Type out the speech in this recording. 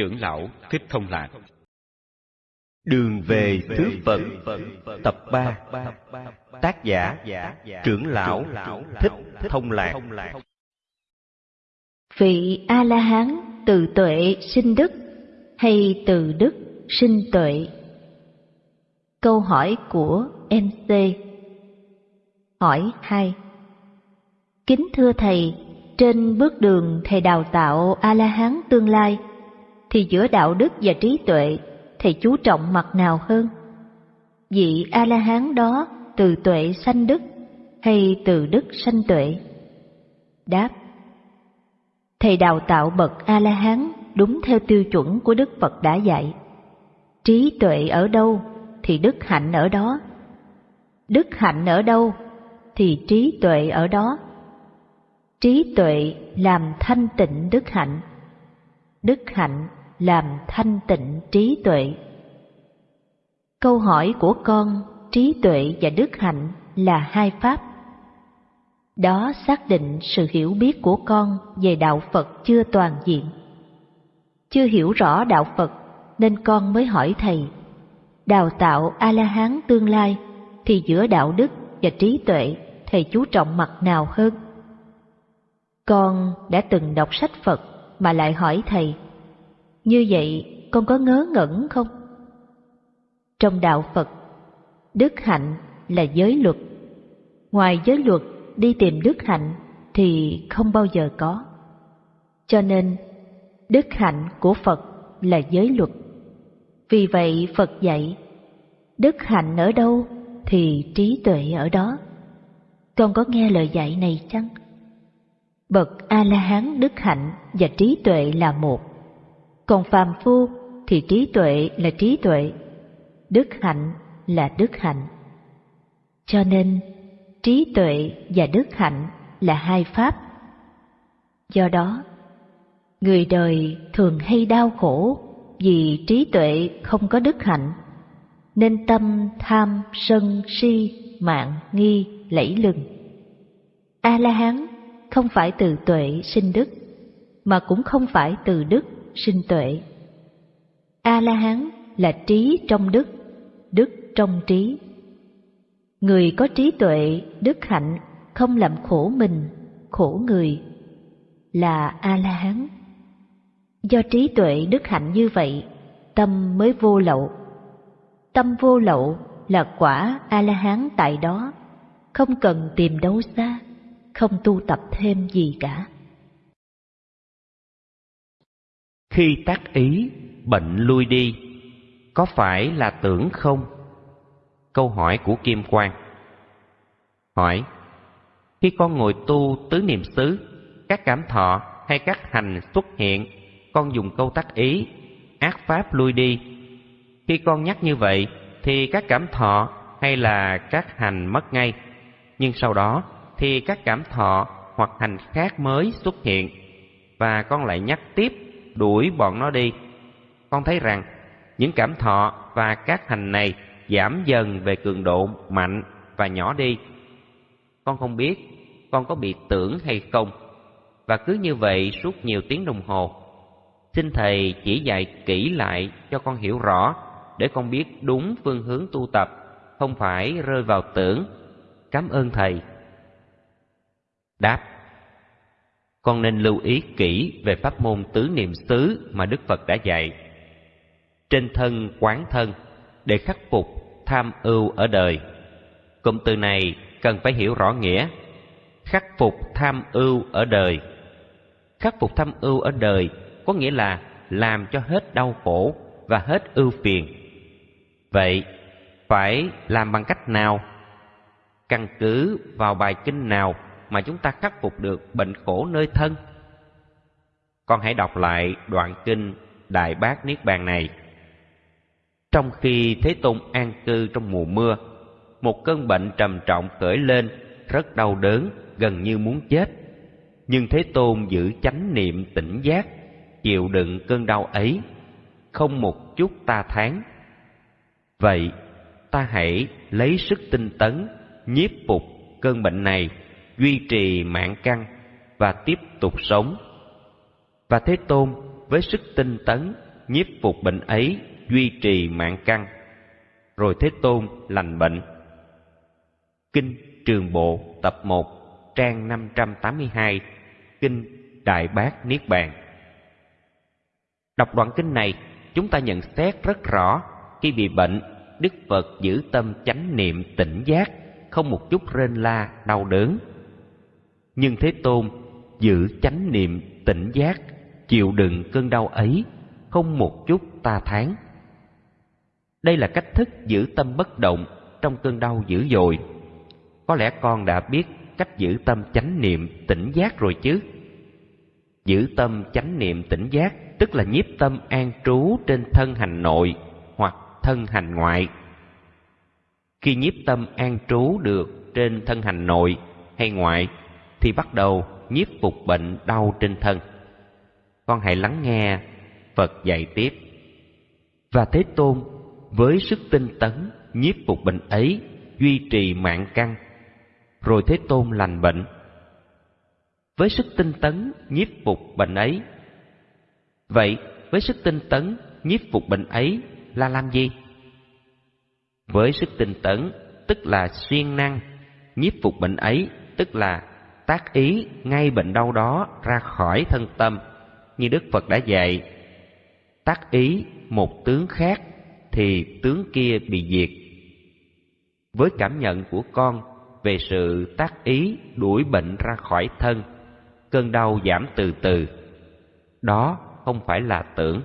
Trưởng lão Thích Thông Lạc. Đường về Thứ Phật Tập 3 Tác giả Trưởng lão Thích Thông Lạc. Vị A-la-hán từ tuệ sinh đức hay từ đức sinh tuệ? Câu hỏi của MC Hỏi 2 Kính thưa Thầy, trên bước đường Thầy đào tạo A-la-hán tương lai, thì giữa đạo đức và trí tuệ, Thầy chú trọng mặt nào hơn? Vị A-la-hán đó từ tuệ sanh đức hay từ đức sanh tuệ? Đáp Thầy đào tạo bậc A-la-hán đúng theo tiêu chuẩn của Đức Phật đã dạy. Trí tuệ ở đâu thì đức hạnh ở đó. Đức hạnh ở đâu thì trí tuệ ở đó. Trí tuệ làm thanh tịnh đức hạnh. Đức hạnh làm thanh tịnh trí tuệ. Câu hỏi của con, trí tuệ và đức hạnh là hai pháp. Đó xác định sự hiểu biết của con về đạo Phật chưa toàn diện. Chưa hiểu rõ đạo Phật nên con mới hỏi thầy, đào tạo A-la-hán tương lai thì giữa đạo đức và trí tuệ thầy chú trọng mặt nào hơn? Con đã từng đọc sách Phật mà lại hỏi thầy, như vậy con có ngớ ngẩn không? Trong đạo Phật, đức hạnh là giới luật. Ngoài giới luật đi tìm đức hạnh thì không bao giờ có. Cho nên, đức hạnh của Phật là giới luật. Vì vậy Phật dạy, đức hạnh ở đâu thì trí tuệ ở đó. Con có nghe lời dạy này chăng? Bậc A-la-hán đức hạnh và trí tuệ là một. Còn phàm phu thì trí tuệ là trí tuệ, đức hạnh là đức hạnh. Cho nên, trí tuệ và đức hạnh là hai pháp. Do đó, người đời thường hay đau khổ vì trí tuệ không có đức hạnh, nên tâm tham sân si mạng nghi lẫy lừng. A La Hán không phải từ tuệ sinh đức, mà cũng không phải từ đức sinh tuệ. A La Hán là trí trong đức, đức trong trí. Người có trí tuệ, đức hạnh không làm khổ mình, khổ người là A La Hán. Do trí tuệ đức hạnh như vậy, tâm mới vô lậu. Tâm vô lậu là quả A La Hán tại đó, không cần tìm đâu xa, không tu tập thêm gì cả. Khi tác ý, bệnh lui đi, có phải là tưởng không? Câu hỏi của Kim Quang Hỏi Khi con ngồi tu tứ niệm xứ, các cảm thọ hay các hành xuất hiện, con dùng câu tác ý, ác pháp lui đi. Khi con nhắc như vậy, thì các cảm thọ hay là các hành mất ngay. Nhưng sau đó thì các cảm thọ hoặc hành khác mới xuất hiện, và con lại nhắc tiếp đuổi bọn nó đi. Con thấy rằng những cảm thọ và các hành này giảm dần về cường độ mạnh và nhỏ đi. Con không biết con có bị tưởng hay không, và cứ như vậy suốt nhiều tiếng đồng hồ. Xin Thầy chỉ dạy kỹ lại cho con hiểu rõ, để con biết đúng phương hướng tu tập, không phải rơi vào tưởng. Cảm ơn Thầy. Đáp con nên lưu ý kỹ về pháp môn tứ niệm xứ mà Đức Phật đã dạy. Trên thân quán thân để khắc phục tham ưu ở đời. Cụm từ này cần phải hiểu rõ nghĩa. Khắc phục tham ưu ở đời. Khắc phục tham ưu ở đời có nghĩa là làm cho hết đau khổ và hết ưu phiền. Vậy, phải làm bằng cách nào? Căn cứ vào bài kinh nào mà chúng ta khắc phục được bệnh khổ nơi thân? Con hãy đọc lại đoạn kinh Đại Bác Niết Bàn này. Trong khi Thế Tôn an cư trong mùa mưa, một cơn bệnh trầm trọng khởi lên, rất đau đớn, gần như muốn chết. Nhưng Thế Tôn giữ chánh niệm tỉnh giác, chịu đựng cơn đau ấy, không một chút ta thán. Vậy, ta hãy lấy sức tinh tấn, nhiếp phục cơn bệnh này, duy trì mạng căn và tiếp tục sống. Và Thế Tôn với sức tinh tấn, nhiếp phục bệnh ấy, duy trì mạng căn. Rồi Thế Tôn lành bệnh. Kinh Trường Bộ tập 1, trang 582, Kinh Đại Bác Niết Bàn. Đọc đoạn kinh này, chúng ta nhận xét rất rõ khi bị bệnh, Đức Phật giữ tâm chánh niệm tỉnh giác, không một chút rên la, đau đớn. Nhưng Thế Tôn giữ chánh niệm tỉnh giác, chịu đựng cơn đau ấy, không một chút ta thán. Đây là cách thức giữ tâm bất động trong cơn đau dữ dội. Có lẽ con đã biết cách giữ tâm chánh niệm tỉnh giác rồi chứ? Giữ tâm chánh niệm tỉnh giác tức là nhiếp tâm an trú trên thân hành nội hoặc thân hành ngoại. Khi nhiếp tâm an trú được trên thân hành nội hay ngoại thì bắt đầu nhiếp phục bệnh đau trên thân. Con hãy lắng nghe Phật dạy tiếp. Và Thế Tôn với sức tinh tấn nhiếp phục bệnh ấy duy trì mạng căn rồi Thế Tôn lành bệnh. Với sức tinh tấn nhiếp phục bệnh ấy. Vậy, với sức tinh tấn nhiếp phục bệnh ấy là làm gì? Với sức tinh tấn, tức là siêng năng, nhiếp phục bệnh ấy, tức là tác ý ngay bệnh đau đó ra khỏi thân tâm, như Đức Phật đã dạy. Tác ý một tướng khác thì tướng kia bị diệt. Với cảm nhận của con về sự tác ý đuổi bệnh ra khỏi thân, cơn đau giảm từ từ. Đó không phải là tưởng